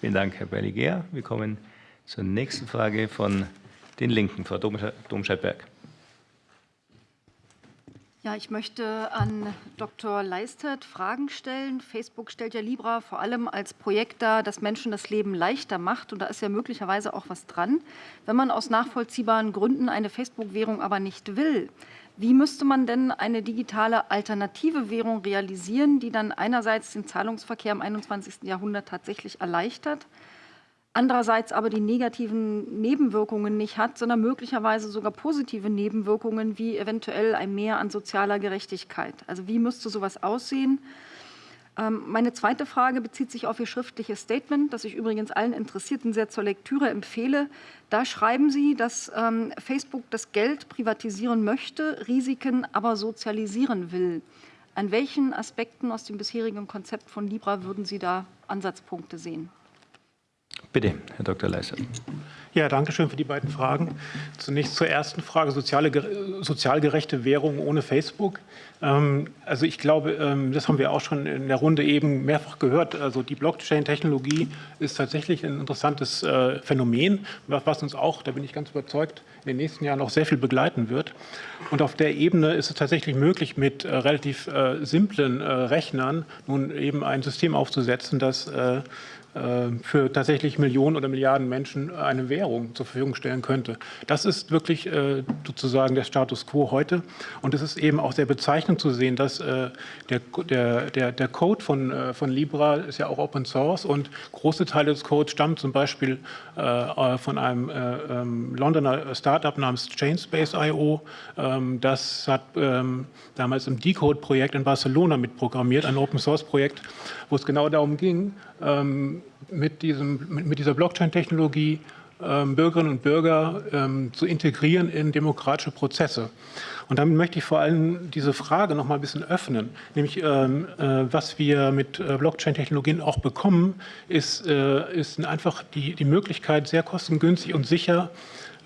Vielen Dank, Herr Berliger. Wir kommen zur nächsten Frage von den Linken, Frau Domscheit-Berg. Ja, ich möchte an Dr. Leistert Fragen stellen. Facebook stellt ja Libra vor allem als Projekt dar, das Menschen das Leben leichter macht. Und da ist ja möglicherweise auch was dran. Wenn man aus nachvollziehbaren Gründen eine Facebook-Währung aber nicht will, wie müsste man denn eine digitale alternative Währung realisieren, die dann einerseits den Zahlungsverkehr im 21. Jahrhundert tatsächlich erleichtert, andererseits aber die negativen Nebenwirkungen nicht hat, sondern möglicherweise sogar positive Nebenwirkungen wie eventuell ein Mehr an sozialer Gerechtigkeit. Also wie müsste sowas aussehen? Ähm, meine zweite Frage bezieht sich auf Ihr schriftliches Statement, das ich übrigens allen Interessierten sehr zur Lektüre empfehle. Da schreiben Sie, dass ähm, Facebook das Geld privatisieren möchte, Risiken aber sozialisieren will. An welchen Aspekten aus dem bisherigen Konzept von Libra würden Sie da Ansatzpunkte sehen? Bitte, Herr Dr. Leiser. Ja, danke schön für die beiden Fragen. Zunächst zur ersten Frage, soziale, sozial gerechte Währung ohne Facebook. Ähm, also ich glaube, ähm, das haben wir auch schon in der Runde eben mehrfach gehört. Also die Blockchain-Technologie ist tatsächlich ein interessantes äh, Phänomen, was uns auch, da bin ich ganz überzeugt, in den nächsten Jahren noch sehr viel begleiten wird. Und auf der Ebene ist es tatsächlich möglich, mit äh, relativ äh, simplen Rechnern nun eben ein System aufzusetzen, das für tatsächlich Millionen oder Milliarden Menschen eine Währung zur Verfügung stellen könnte. Das ist wirklich äh, sozusagen der Status quo heute. Und es ist eben auch sehr bezeichnend zu sehen, dass äh, der, der, der, der Code von, von Libra ist ja auch Open Source und große Teile des Codes stammen zum Beispiel von einem ähm, Londoner Startup namens Chainspace.io. Ähm, das hat ähm, damals im Decode-Projekt in Barcelona mitprogrammiert, ein Open Source-Projekt, wo es genau darum ging, ähm, mit, diesem, mit dieser Blockchain-Technologie Bürgerinnen und Bürger ähm, zu integrieren in demokratische Prozesse. Und damit möchte ich vor allem diese Frage noch mal ein bisschen öffnen, nämlich ähm, äh, was wir mit äh, Blockchain-Technologien auch bekommen, ist, äh, ist einfach die, die Möglichkeit, sehr kostengünstig und sicher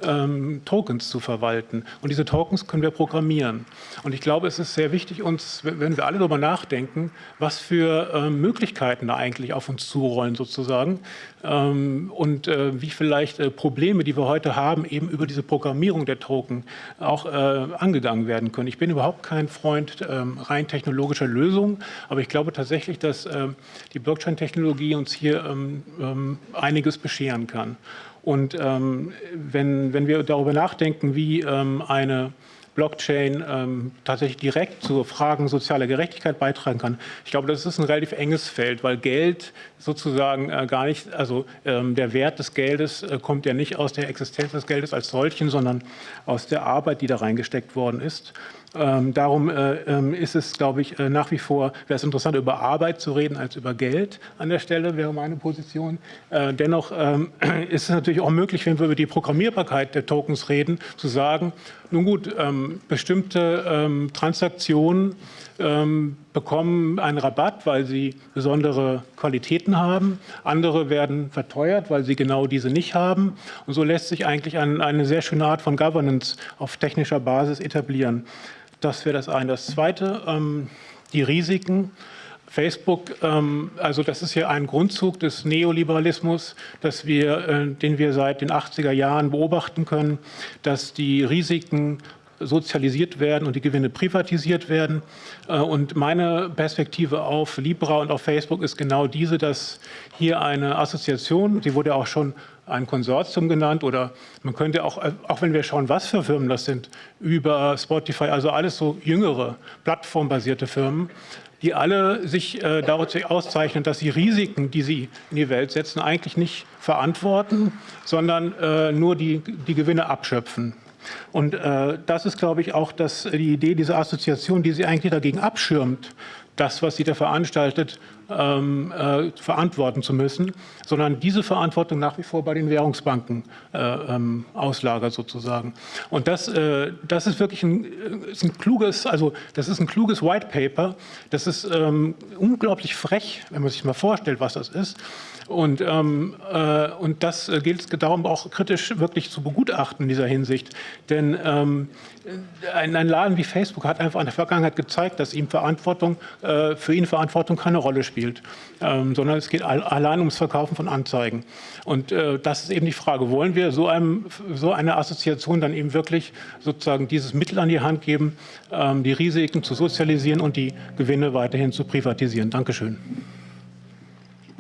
ähm, Tokens zu verwalten. Und diese Tokens können wir programmieren. Und ich glaube, es ist sehr wichtig, uns, wenn wir alle darüber nachdenken, was für ähm, Möglichkeiten da eigentlich auf uns zurollen sozusagen ähm, und äh, wie vielleicht äh, Probleme, die wir heute haben, eben über diese Programmierung der Token auch äh, angegangen werden können. Ich bin überhaupt kein Freund ähm, rein technologischer Lösungen, aber ich glaube tatsächlich, dass ähm, die Blockchain-Technologie uns hier ähm, einiges bescheren kann. Und ähm, wenn, wenn wir darüber nachdenken, wie ähm, eine Blockchain ähm, tatsächlich direkt zu Fragen sozialer Gerechtigkeit beitragen kann. Ich glaube, das ist ein relativ enges Feld, weil Geld sozusagen äh, gar nicht, also ähm, der Wert des Geldes äh, kommt ja nicht aus der Existenz des Geldes als solchen, sondern aus der Arbeit, die da reingesteckt worden ist. Ähm, darum äh, ähm, ist es, glaube ich, äh, nach wie vor, wäre es interessant, über Arbeit zu reden als über Geld an der Stelle, wäre meine Position. Äh, dennoch ähm, ist es natürlich auch möglich, wenn wir über die Programmierbarkeit der Tokens reden, zu sagen, nun gut, ähm, bestimmte ähm, Transaktionen ähm, bekommen einen Rabatt, weil sie besondere Qualitäten haben. Andere werden verteuert, weil sie genau diese nicht haben. Und so lässt sich eigentlich ein, eine sehr schöne Art von Governance auf technischer Basis etablieren. Das wäre das eine. Das zweite, ähm, die Risiken. Facebook, ähm, also das ist ja ein Grundzug des Neoliberalismus, dass wir, äh, den wir seit den 80er Jahren beobachten können, dass die Risiken sozialisiert werden und die Gewinne privatisiert werden. Äh, und meine Perspektive auf Libra und auf Facebook ist genau diese, dass hier eine Assoziation, die wurde auch schon ein Konsortium genannt oder man könnte auch, auch wenn wir schauen, was für Firmen das sind, über Spotify, also alles so jüngere, plattformbasierte Firmen, die alle sich äh, daraus auszeichnen, dass sie Risiken, die sie in die Welt setzen, eigentlich nicht verantworten, sondern äh, nur die, die Gewinne abschöpfen. Und äh, das ist, glaube ich, auch das, die Idee dieser Assoziation, die sie eigentlich dagegen abschirmt, das, was sie da veranstaltet, ähm, äh, verantworten zu müssen, sondern diese Verantwortung nach wie vor bei den Währungsbanken äh, ähm, auslagert sozusagen. Und das, äh, das ist wirklich ein, äh, ist ein, kluges, also das ist ein kluges White Paper. Das ist ähm, unglaublich frech, wenn man sich mal vorstellt, was das ist. Und, ähm, äh, und das äh, gilt es darum auch kritisch wirklich zu begutachten in dieser Hinsicht. Denn ähm, ein, ein, Laden wie Facebook hat einfach in der Vergangenheit gezeigt, dass ihm Verantwortung, für ihn Verantwortung keine Rolle spielt. Spielt, ähm, sondern es geht all, allein ums Verkaufen von Anzeigen. Und äh, das ist eben die Frage, wollen wir so, einem, so eine Assoziation dann eben wirklich sozusagen dieses Mittel an die Hand geben, ähm, die Risiken zu sozialisieren und die Gewinne weiterhin zu privatisieren? Dankeschön.